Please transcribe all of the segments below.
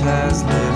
has lived.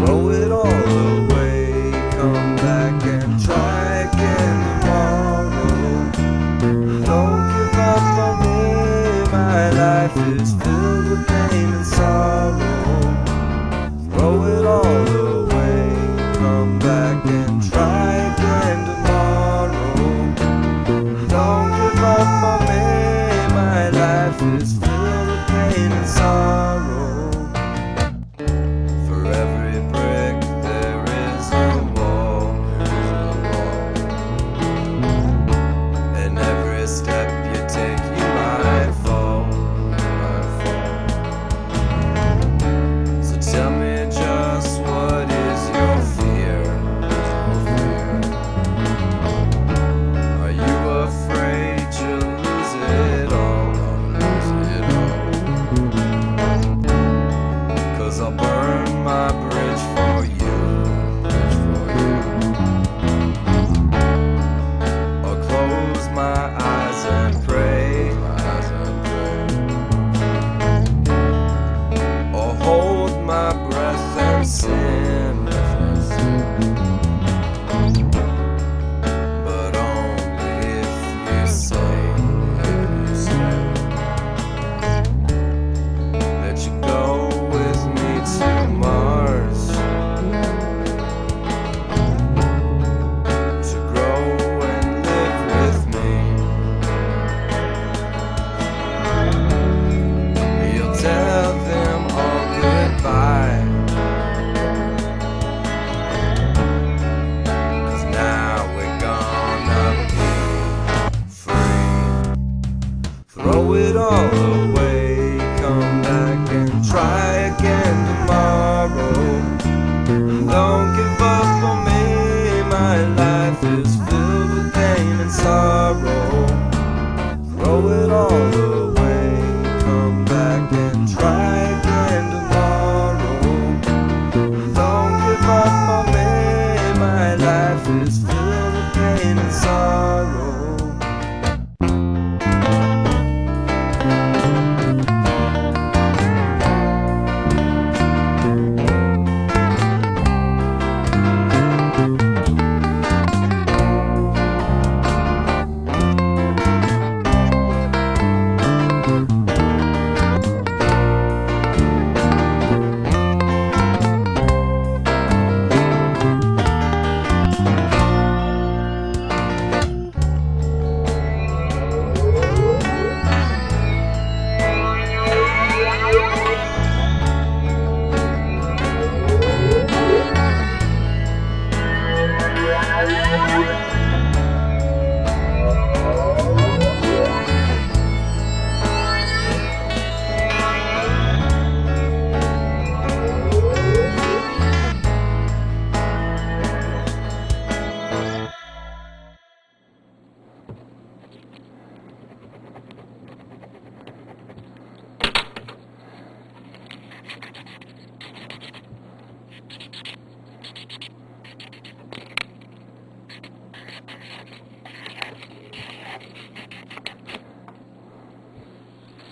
throw it all away. Come back and try again tomorrow. Don't give up on me, my life is filled with pain and sorrow. my bridge Throw it all away, come back and try again tomorrow. Don't give up on me, my life is filled with pain and sorrow. Throw it all away, come back and try again tomorrow. Don't give up on me, my life is filled with pain and sorrow.